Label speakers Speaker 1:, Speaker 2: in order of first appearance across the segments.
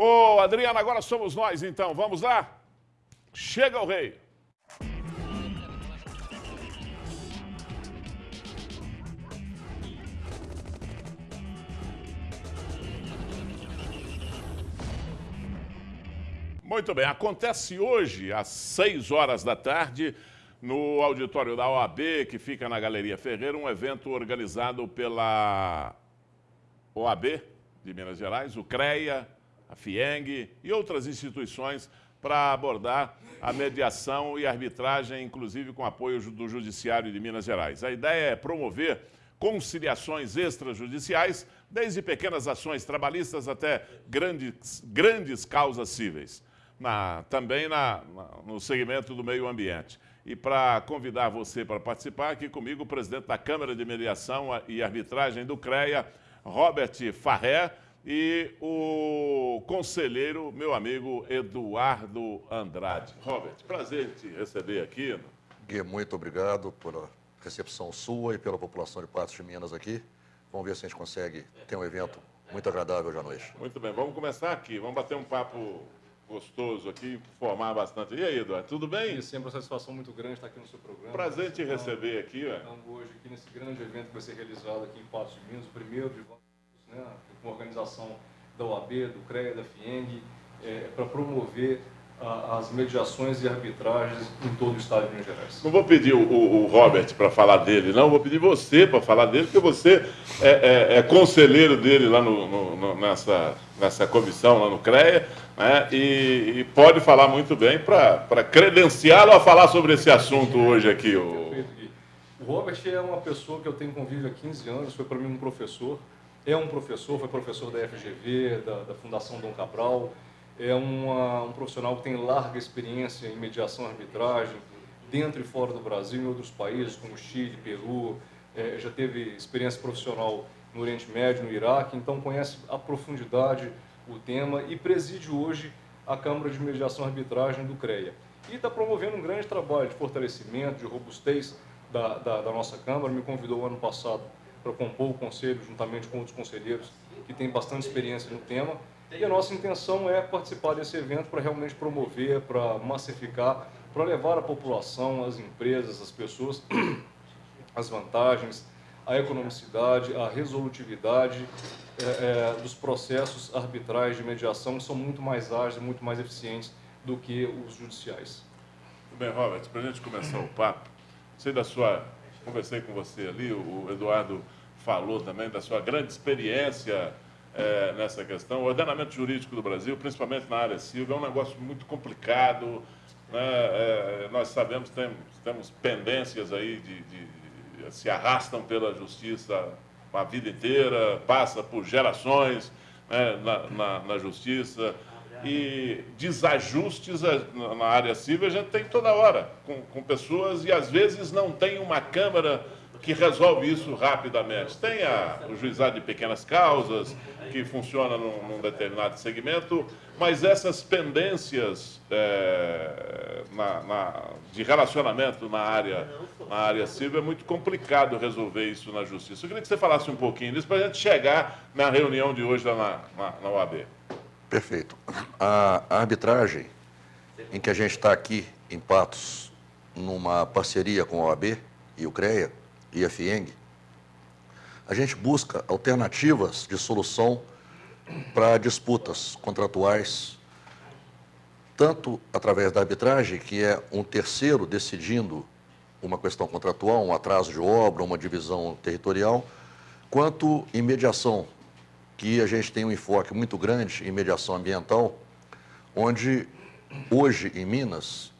Speaker 1: Ô, Adriana, agora somos nós então. Vamos lá? Chega o rei. Muito bem, acontece hoje, às 6 horas da tarde, no auditório da OAB, que fica na Galeria Ferreira, um evento organizado pela OAB de Minas Gerais, o CREA, a FIENG e outras instituições para abordar a mediação e arbitragem, inclusive com apoio do Judiciário de Minas Gerais. A ideia é promover conciliações extrajudiciais, desde pequenas ações trabalhistas até grandes, grandes causas cíveis na, também na, no segmento do meio ambiente. E para convidar você para participar, aqui comigo o presidente da Câmara de Mediação e Arbitragem do CREA, Robert Farré, e o conselheiro, meu amigo Eduardo Andrade. Robert, prazer te receber aqui.
Speaker 2: Gui, muito obrigado pela recepção sua e pela população de Patos de Minas aqui. Vamos ver se a gente consegue ter um evento muito agradável hoje à noite.
Speaker 1: Muito bem, vamos começar aqui. Vamos bater um papo gostoso aqui, formar bastante. E aí, Eduardo, tudo bem?
Speaker 3: É sempre uma satisfação muito grande estar aqui no seu programa.
Speaker 1: Prazer te receber aqui.
Speaker 3: Estamos hoje aqui nesse grande evento que vai ser realizado aqui em Patos de Minas, o primeiro de né, com a organização da OAB, do CREA, da FIENG, é, para promover as mediações e arbitragens em todo o estado de Minas Gerais.
Speaker 1: Não vou pedir o, o, o Robert para falar dele, não, vou pedir você para falar dele, porque você é, é, é conselheiro dele lá no, no, no, nessa, nessa comissão, lá no CREA, né, e, e pode falar muito bem para credenciá-lo a falar sobre esse assunto hoje aqui.
Speaker 3: O... o Robert é uma pessoa que eu tenho convívio há 15 anos, foi para mim um professor, é um professor, foi professor da FGV, da, da Fundação Dom Cabral, é uma, um profissional que tem larga experiência em mediação e arbitragem, dentro e fora do Brasil, em outros países, como Chile, Peru, é, já teve experiência profissional no Oriente Médio, no Iraque, então conhece a profundidade o tema e preside hoje a Câmara de Mediação e Arbitragem do CREA. E está promovendo um grande trabalho de fortalecimento, de robustez da, da, da nossa Câmara. Me convidou ano passado para compor o conselho, juntamente com outros conselheiros que têm bastante experiência no tema. E a nossa intenção é participar desse evento para realmente promover, para massificar, para levar à população, às empresas, às pessoas, as vantagens, a economicidade, a resolutividade é, é, dos processos arbitrais de mediação, que são muito mais ágeis, muito mais eficientes do que os judiciais.
Speaker 1: Bem, Robert, para a gente começar o papo, sei da sua, conversei com você ali, o Eduardo falou também da sua grande experiência é, nessa questão. O ordenamento jurídico do Brasil, principalmente na área civil, é um negócio muito complicado. Né? É, nós sabemos temos, temos pendências aí de, de, se arrastam pela justiça a vida inteira, passa por gerações né, na, na, na justiça e desajustes na área civil a gente tem toda hora, com, com pessoas, e às vezes não tem uma Câmara que resolve isso rapidamente. Tem a, o juizado de pequenas causas, que funciona num, num determinado segmento, mas essas pendências é, na, na, de relacionamento na área, na área civil é muito complicado resolver isso na justiça. Eu queria que você falasse um pouquinho disso para a gente chegar na reunião de hoje lá na, na, na OAB.
Speaker 2: Perfeito. A, arbitragem, em que a gente está aqui em Patos, numa parceria com a OAB e o CREA, e a FIENG, a gente busca alternativas de solução para disputas contratuais, tanto através da arbitragem, que é um terceiro decidindo uma questão contratual, um atraso de obra, uma divisão territorial, quanto em mediação, que a gente tem um enfoque muito grande em mediação ambiental, onde hoje em Minas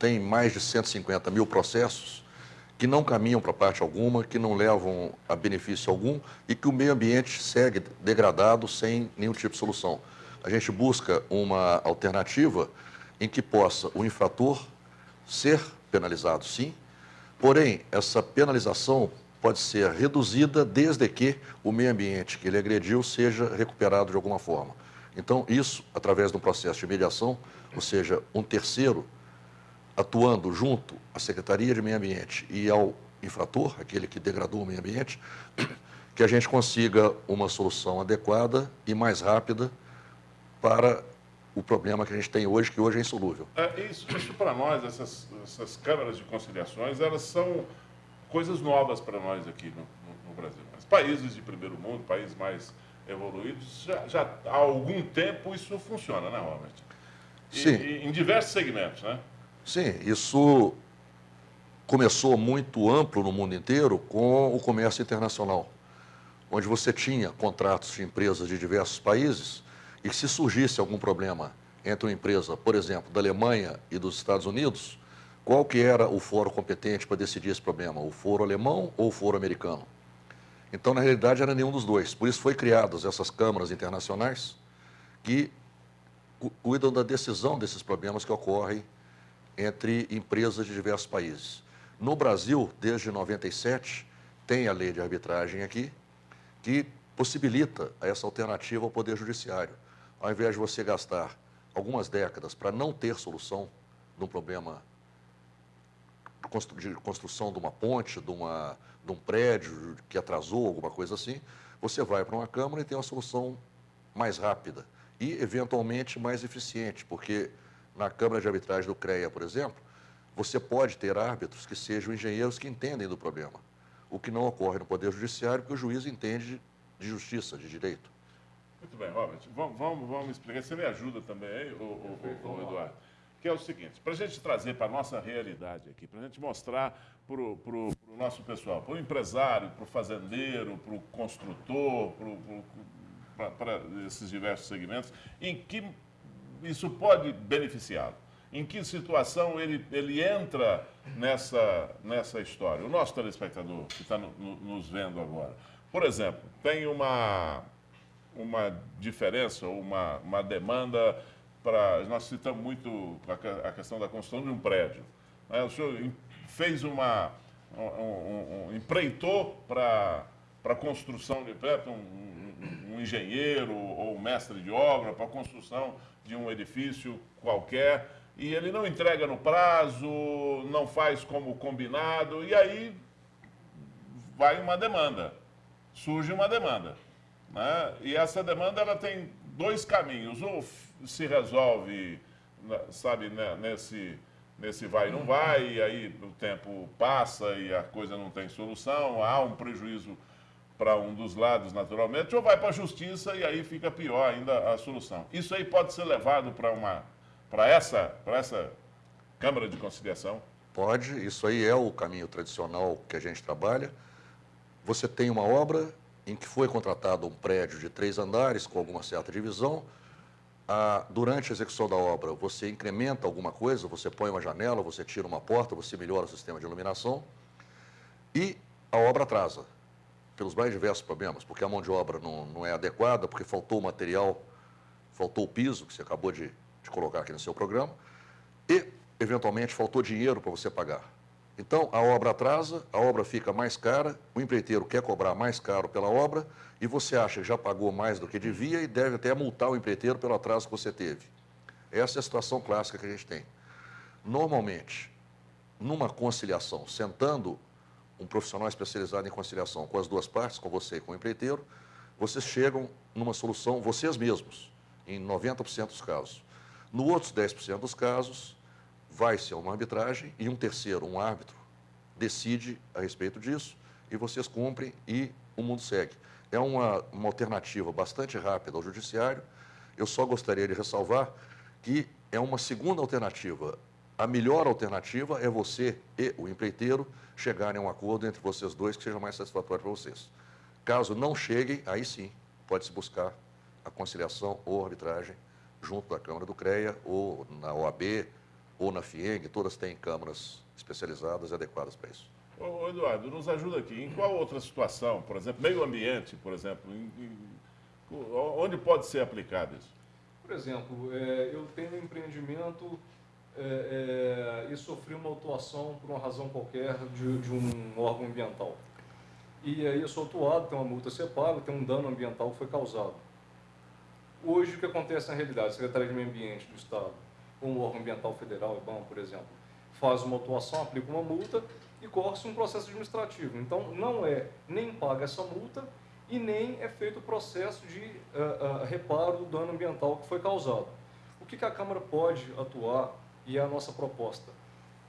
Speaker 2: tem mais de 150 mil processos que não caminham para parte alguma, que não levam a benefício algum e que o meio ambiente segue degradado sem nenhum tipo de solução. A gente busca uma alternativa em que possa o infrator ser penalizado, sim, porém, essa penalização pode ser reduzida desde que o meio ambiente que ele agrediu seja recuperado de alguma forma. Então, isso, através de um processo de mediação, ou seja, um terceiro atuando junto à Secretaria de Meio Ambiente e ao infrator, aquele que degradou o meio ambiente, que a gente consiga uma solução adequada e mais rápida para o problema que a gente tem hoje, que hoje é insolúvel.
Speaker 1: É, isso, isso para nós, essas, essas câmaras de conciliações, elas são coisas novas para nós aqui no, no, no, Brasil. Mas países de primeiro mundo, países mais evoluídos, já, já há algum tempo isso funciona, né, Robert? E,
Speaker 2: Sim.
Speaker 1: E em diversos segmentos, né?
Speaker 2: Sim, isso começou muito amplo no mundo inteiro com o comércio internacional, onde você tinha contratos de empresas de diversos países e se surgisse algum problema entre uma empresa, por exemplo, da Alemanha e dos Estados Unidos, qual que era o foro competente para decidir esse problema? O foro alemão ou o foro americano? Então, na realidade, era nenhum dos dois. Por isso foi criadas essas câmaras internacionais que cuidam da decisão desses problemas que ocorrem entre empresas de diversos países. No Brasil, desde 97, tem a lei de arbitragem aqui, que possibilita essa alternativa ao Poder Judiciário. Ao invés de você gastar algumas décadas para não ter solução de um problema de construção de uma ponte, de, uma, de um prédio que atrasou, alguma coisa assim, você vai para uma Câmara e tem uma solução mais rápida e, eventualmente, mais eficiente, porque na Câmara de Arbitragem do CREA, por exemplo, você pode ter árbitros que sejam engenheiros que entendem do problema, o que não ocorre no Poder Judiciário, porque o juiz entende de justiça, de direito.
Speaker 1: Muito bem, Robert. Vamos, vamos, vamos explicar. Você me ajuda também aí, o, o, o, o Eduardo? Que é o seguinte, para a gente trazer para a nossa realidade aqui, para a gente mostrar para o nosso pessoal, para o empresário, para o fazendeiro, para o construtor, para esses diversos segmentos, em que isso pode beneficiá-lo. Em que situação ele, ele entra nessa, nessa história? O nosso telespectador que está no, no, nos vendo agora. Por exemplo, tem uma, uma diferença, uma, uma demanda para. Nós citamos muito a, questão da construção de um prédio. Né? O senhor fez uma. Um, um, um, empreitou para a construção de prédio, um, um engenheiro ou um mestre de obra para a construção de um edifício qualquer e ele não entrega no prazo, não faz como combinado, e aí vai uma demanda, surge uma demanda. Né? E essa demanda ela tem dois caminhos. Ou se resolve, né, sabe, né, nesse, nesse vai e não vai, e aí o tempo passa e a coisa não tem solução, há um prejuízo para um dos lados, naturalmente, ou vai para a justiça e aí fica pior ainda a solução. Isso aí pode ser levado para uma para essa, para essa Câmara de Conciliação?
Speaker 2: Pode, isso aí é o caminho tradicional que a gente trabalha. Você tem uma obra em que foi contratado um prédio de três andares com alguma certa divisão. Ah, durante a execução da obra, você incrementa alguma coisa, você põe uma janela, você tira uma porta, você melhora o sistema de iluminação e a obra atrasa, pelos mais diversos problemas, porque a mão de obra não, não é adequada, porque faltou o material, faltou o piso, que você acabou de, de colocar aqui no seu programa, e, eventualmente, faltou dinheiro para você pagar. Então, a obra atrasa, a obra fica mais cara, o empreiteiro quer cobrar mais caro pela obra e você acha que já pagou mais do que devia e deve até multar o empreiteiro pelo atraso que você teve. Essa é a situação clássica que a gente tem. Normalmente, numa conciliação, sentando um profissional especializado em conciliação com as duas partes, com você e com o empreiteiro, vocês chegam numa solução vocês mesmos, em 90% dos casos. No outros 10% dos casos, vai-se a uma arbitragem e um terceiro, um árbitro, decide a respeito disso e vocês cumprem e o mundo segue. É uma, uma alternativa bastante rápida ao judiciário. Eu só gostaria de ressalvar que é uma segunda alternativa. A melhor alternativa é você e o empreiteiro chegarem a um acordo entre vocês dois que seja mais satisfatório para vocês. Caso não cheguem, aí sim, pode-se buscar a conciliação ou arbitragem junto da Câmara do CREA ou na OAB ou na FIENG, todas têm câmaras especializadas e adequadas para isso.
Speaker 1: Ô, Eduardo, nos ajuda aqui. Em qual outra situação, por exemplo, meio ambiente, por exemplo, em, em, onde pode ser aplicado isso?
Speaker 3: Por exemplo, é, eu tenho um empreendimento é, é, e sofri uma autuação por uma razão qualquer de, de, um órgão ambiental. E aí eu sou autuado, tem uma multa a ser paga, tem um dano ambiental que foi causado. Hoje, o que acontece na realidade? A Secretaria de Meio Ambiente do Estado como o órgão ambiental federal, IBAMA, por exemplo, faz uma atuação, aplica uma multa e corre-se um processo administrativo. Então, não é nem paga essa multa e nem é feito o processo de uh, uh, reparo do dano ambiental que foi causado. O que, que a Câmara pode atuar e é a nossa proposta?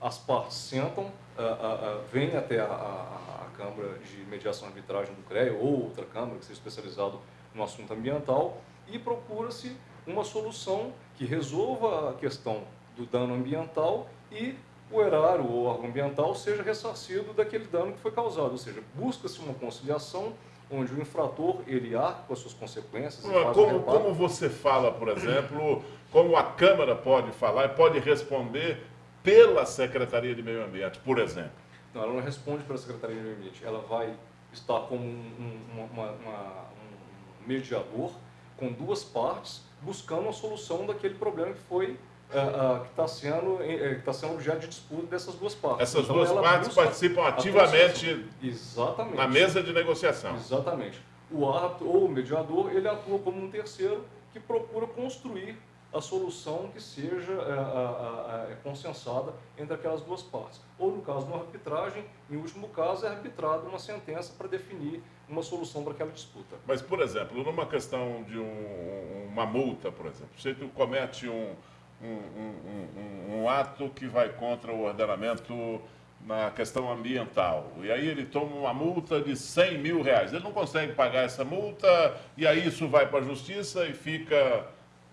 Speaker 3: As partes sentam, uh, vêm até a, a, a, Câmara de Mediação e Arbitragem do CREA ou outra Câmara que seja especializado no assunto ambiental e procura-se uma solução que resolva a questão do dano ambiental e o erário ou órgão ambiental seja ressarcido daquele dano que foi causado. Ou seja, busca-se uma conciliação onde o infrator ele arca com as suas consequências.
Speaker 1: Como, como você fala, por exemplo, como a Câmara pode falar e pode responder pela Secretaria de Meio Ambiente, por exemplo?
Speaker 3: Não, ela não responde pela Secretaria de Meio Ambiente. Ela vai estar como um, uma, uma, um mediador com duas partes buscando a solução daquele problema que foi uh, uh, que está sendo, uh, tá sendo objeto de disputa dessas duas partes.
Speaker 1: Essas então, duas partes participam ativamente
Speaker 3: Exatamente.
Speaker 1: na mesa de negociação.
Speaker 3: Exatamente. O árbitro ou o mediador, ele atua como um terceiro que procura construir a solução que seja é, consensada entre aquelas duas partes. Ou, no caso de uma arbitragem, em último caso, é arbitrada uma sentença para definir uma solução para aquela disputa.
Speaker 1: Mas, por exemplo, numa questão de um, uma multa, por exemplo, se tu comete um, um, um, um, ato que vai contra o ordenamento na questão ambiental. E aí ele toma uma multa de 100 mil reais. Ele não consegue pagar essa multa e aí isso vai para a justiça e fica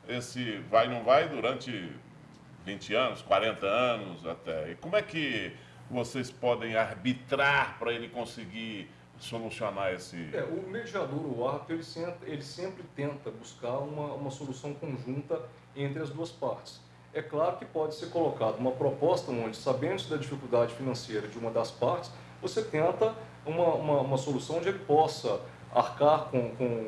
Speaker 1: esse vai não vai durante 20 anos, 40 anos até. E como é que vocês podem arbitrar para ele conseguir solucionar esse...
Speaker 3: É, o mediador, o árbitro, ele sempre, ele sempre tenta buscar uma, uma solução conjunta entre as duas partes. É claro que pode ser colocada uma proposta onde, sabendo da dificuldade financeira de uma das partes, você tenta uma, uma, uma solução onde ele possa arcar com, com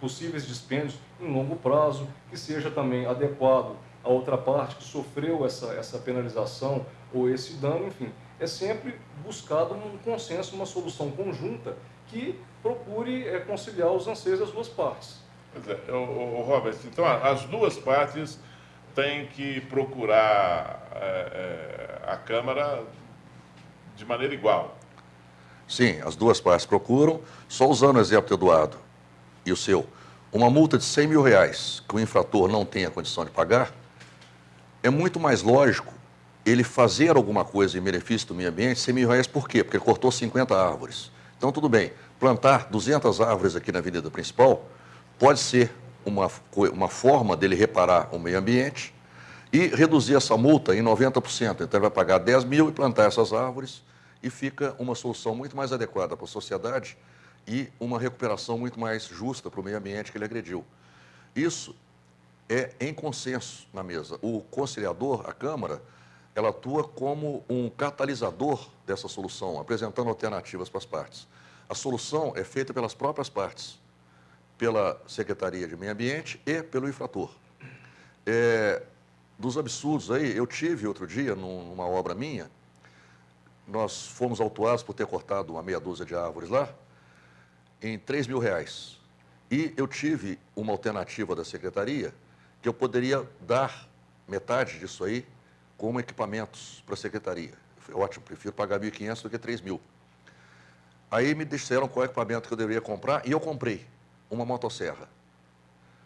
Speaker 3: possíveis dispêndios em longo prazo, que seja também adequado à outra parte que sofreu essa, essa penalização ou esse dano, enfim. É sempre buscado um consenso, uma solução conjunta que procure é, conciliar os anseios das duas partes.
Speaker 1: Pois é, o, o Robert, então as duas partes têm que procurar é, é, a Câmara de maneira igual.
Speaker 2: Sim, as duas partes procuram, só usando o exemplo do Eduardo e o seu, uma multa de 100 mil reais que o infrator não tem a condição de pagar, é muito mais lógico ele fazer alguma coisa em benefício do meio ambiente, 100 mil reais por quê? Porque ele cortou 50 árvores. Então, tudo bem, plantar 200 árvores aqui na avenida principal pode ser uma, uma forma dele reparar o meio ambiente e reduzir essa multa em 90%. Então, ele vai pagar 10 mil e plantar essas árvores e fica uma solução muito mais adequada para a sociedade e uma recuperação muito mais justa para o meio ambiente que ele agrediu. Isso é em consenso na mesa. O conciliador, a Câmara, ela atua como um catalisador dessa solução, apresentando alternativas para as partes. A solução é feita pelas próprias partes, pela Secretaria de Meio Ambiente e pelo infrator. É, dos absurdos aí, eu tive outro dia, numa obra minha, nós fomos autuados por ter cortado uma meia dúzia de árvores lá, em 3 mil reais. E eu tive uma alternativa da secretaria que eu poderia dar metade disso aí como equipamentos para a secretaria. Foi ótimo, prefiro pagar 1.500 do que 3 mil. Aí me disseram qual equipamento que eu deveria comprar e eu comprei uma motosserra.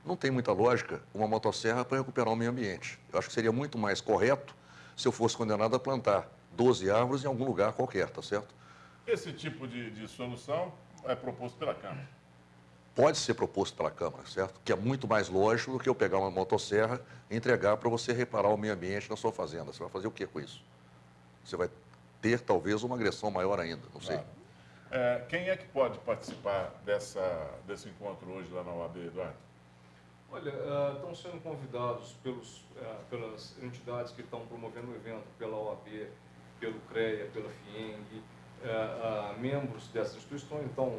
Speaker 2: Não tem muita lógica uma motosserra para recuperar o meio ambiente. Eu acho que seria muito mais correto se eu fosse condenado a plantar 12 árvores em algum lugar qualquer, tá certo?
Speaker 1: Esse tipo de, de solução é proposto pela Câmara.
Speaker 2: Pode ser proposto pela Câmara, certo? Que é muito mais lógico do que eu pegar uma motosserra e entregar para você reparar o meio ambiente na sua fazenda. Você vai fazer o que com isso? Você vai ter talvez uma agressão maior ainda, não sei. Claro.
Speaker 1: É, quem é que pode participar dessa, desse encontro hoje lá na OAB, Eduardo?
Speaker 3: Olha, uh, estão sendo convidados pelos, uh, pelas entidades que estão promovendo o evento, pela OAB, pelo CREA, pela FIENG, uh, membros dessas instituições, então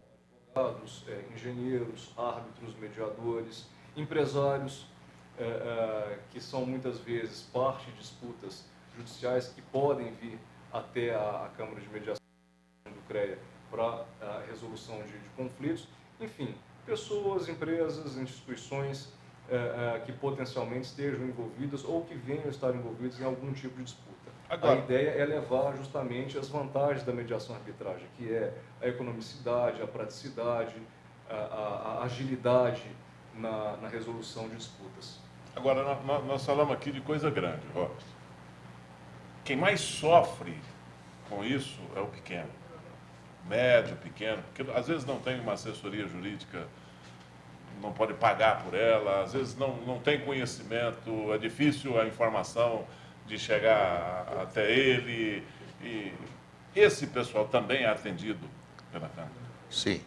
Speaker 3: advogados, é, engenheiros, árbitros, mediadores, empresários, é, que são muitas vezes parte de disputas judiciais que podem vir até a, Câmara de Mediação do CREA para a resolução de, de, conflitos. Enfim, pessoas, empresas, instituições que potencialmente estejam envolvidas ou que venham estar envolvidas em algum tipo de disputa. Agora, a ideia é levar justamente as vantagens da mediação arbitragem, que é a economicidade, a praticidade, a, a, a agilidade na, na, resolução de disputas.
Speaker 1: Agora, nós, nós falamos aqui de coisa grande, Robert. Quem mais sofre com isso é o pequeno. Médio, pequeno, porque às vezes não tem uma assessoria jurídica, não pode pagar por ela, às vezes não, não tem conhecimento, é difícil a informação de chegar até ele. E esse pessoal também é atendido pela Câmara?
Speaker 2: Sim.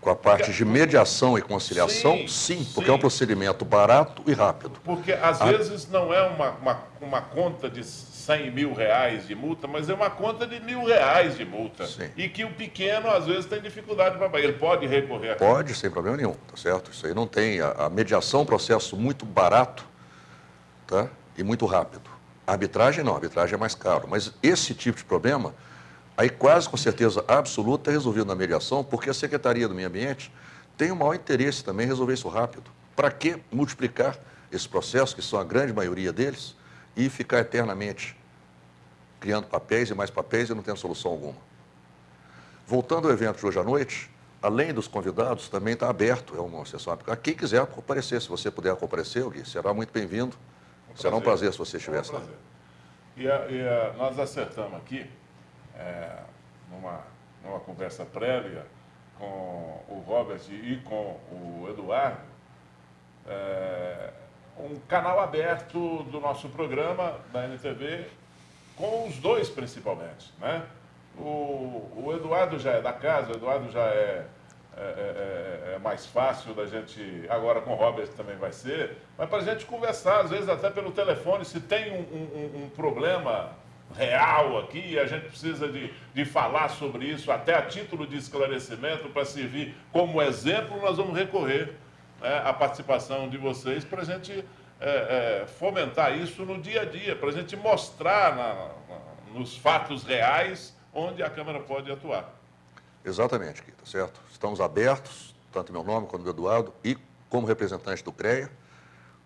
Speaker 2: Com a parte de mediação e conciliação, sim, sim porque sim. é um procedimento barato e rápido.
Speaker 1: Porque às a... vezes não é uma, uma, uma, conta de 100 mil reais de multa, mas é uma conta de mil reais de multa. Sim. E que o pequeno, às vezes, tem dificuldade para pagar. Ele pode recorrer
Speaker 2: Pode, sem problema nenhum, tá certo? Isso aí não tem. A, a mediação é um processo muito barato tá? e muito rápido. Arbitragem não, arbitragem é mais caro. Mas esse tipo de problema Aí quase com certeza absoluta é resolvido na mediação, porque a Secretaria do Meio Ambiente tem o maior interesse também em resolver isso rápido. Para que multiplicar esses processos, que são a grande maioria deles, e ficar eternamente criando papéis e mais papéis e não tendo solução alguma? Voltando ao evento de hoje à noite, além dos convidados, também está aberto, é uma sessão a quem quiser comparecer. Se você puder comparecer, Gui, será muito bem-vindo. Será um prazer se você estivesse lá.
Speaker 1: E, e nós acertamos aqui é, numa, numa conversa prévia com o Robert e com o Eduardo, é, um canal aberto do nosso programa da NTV, com os dois principalmente. Né? O, o Eduardo já é da casa, o Eduardo já é, é, é, é mais fácil da gente, agora com o Robert também vai ser, mas para a gente conversar, às vezes até pelo telefone, se tem um, um, um problema real aqui, a gente precisa de, de falar sobre isso, até a título de esclarecimento, para servir como exemplo, nós vamos recorrer né, à participação de vocês para a gente é, é, fomentar isso no dia a dia, para a gente mostrar na, na, nos fatos reais onde a Câmara pode atuar.
Speaker 2: Exatamente, Kita, certo? Estamos abertos, tanto meu nome quanto do Eduardo, e como representante do CREA,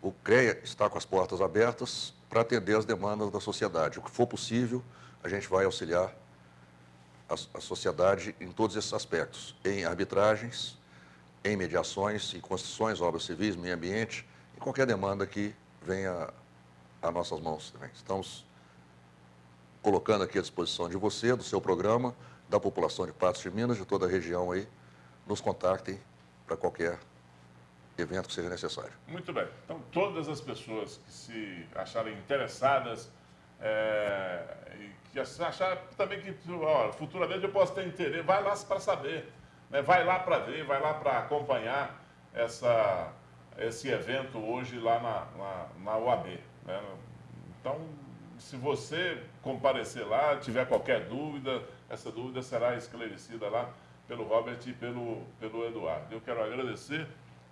Speaker 2: o CREA está com as portas abertas para atender as demandas da sociedade. O que for possível, a gente vai auxiliar a, a sociedade em todos esses aspectos, em arbitragens, em mediações, em construções, obras civis, meio ambiente, em qualquer demanda que venha a nossas mãos também. Estamos colocando aqui à disposição de você, do seu programa, da população de Patos de Minas, de toda a região aí, nos contactem para qualquer evento que seja necessário.
Speaker 1: Muito bem. Então, todas as pessoas que se acharem interessadas é, e que achar também que ó, futuramente eu posso ter interesse, vai lá para saber, né? vai lá para ver, vai lá para acompanhar essa, esse evento hoje lá na, na, na UAB. Né? Então, se você comparecer lá, tiver qualquer dúvida, essa dúvida será esclarecida lá pelo Robert e pelo, pelo Eduardo. Eu quero agradecer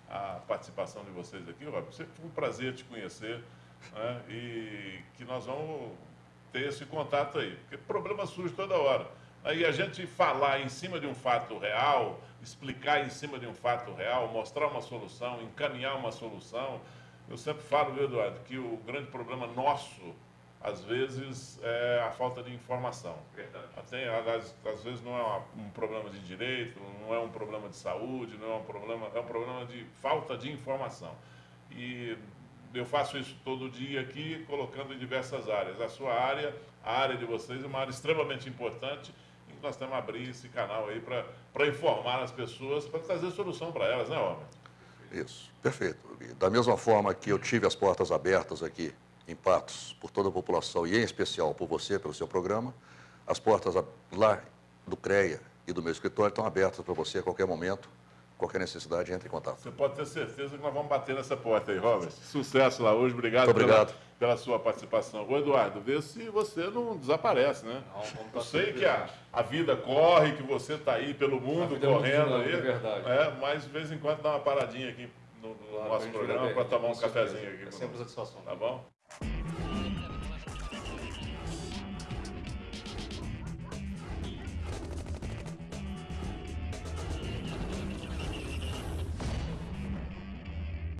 Speaker 1: a participação de vocês aqui, Rob. Sempre foi um prazer te conhecer né? e que nós vamos ter esse contato aí, porque problema surge toda hora. Aí a gente falar em cima de um fato real, explicar em cima de um fato real, mostrar uma solução, encaminhar uma solução. Eu sempre falo, viu, Eduardo, que o grande problema nosso às vezes é a falta de informação. Verdade. Até, às, às vezes não é um problema de direito, não é um problema de saúde, não é um problema, é um problema de falta de informação. E eu faço isso todo dia aqui, colocando em diversas áreas. A sua área, a área de vocês é uma área extremamente importante e nós temos que abrir esse canal aí para informar as pessoas, para trazer solução para elas, né, Homem?
Speaker 2: Isso, perfeito. Da mesma forma que eu tive as portas abertas aqui em Patos por toda a população e em especial por você, pelo seu programa. As portas lá do CREA e do meu escritório estão abertas para você a qualquer momento, qualquer necessidade, entre em contato.
Speaker 1: Você pode ter certeza que nós vamos bater nessa porta aí, Robert. Sucesso lá hoje, obrigado,
Speaker 2: Muito obrigado.
Speaker 1: Pela, pela sua participação. Ô, Eduardo, vê se você não desaparece, né? Não, Eu sei que a, a vida corre, que você está aí pelo mundo é correndo é aí. É
Speaker 3: verdade.
Speaker 1: É, mas de vez em quando dá uma paradinha aqui no, no nosso programa para tomar um cafezinho aqui.
Speaker 3: É sempre satisfação.
Speaker 1: Tá bom?